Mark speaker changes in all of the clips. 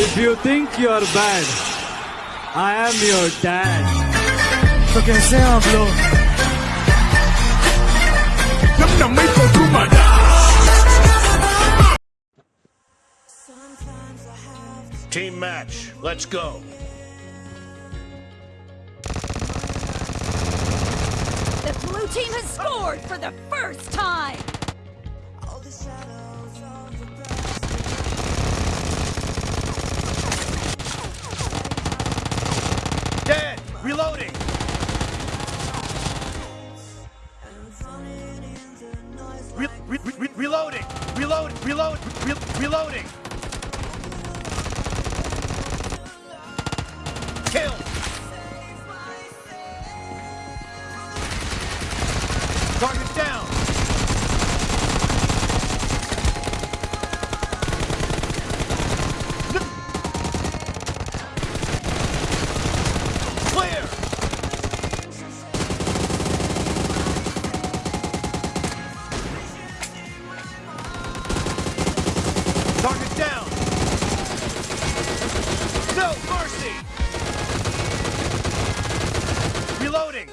Speaker 1: If you think you're bad, I am your dad.
Speaker 2: तो कैसे हैं आप लोग
Speaker 3: Nam nam may pagkumada
Speaker 4: Team match, let's go.
Speaker 5: The blue team has scored for the first time!
Speaker 4: Reloading! Re- re- re- reloading! Reload! Reload! Re- reloading! No mercy! Reloading!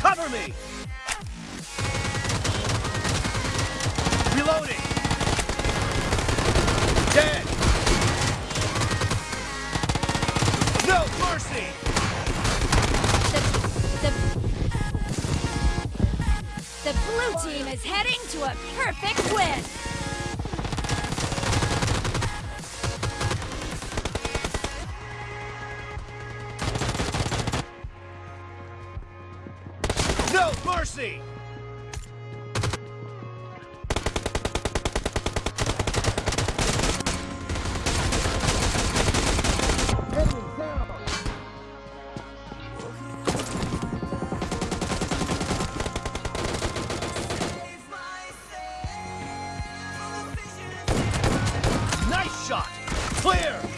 Speaker 4: Cover me! Reloading! Dead! No mercy!
Speaker 5: The, the, the blue team is heading to a perfect win!
Speaker 4: Mercy! Nice shot! Clear!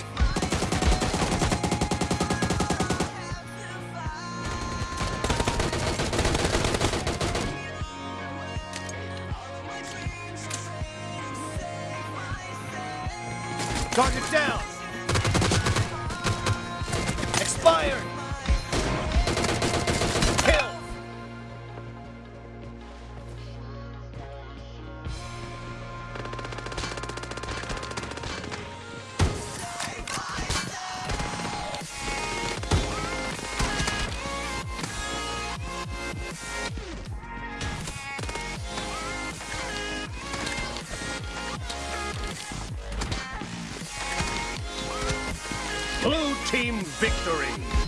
Speaker 4: Target down! Expired! Team victory!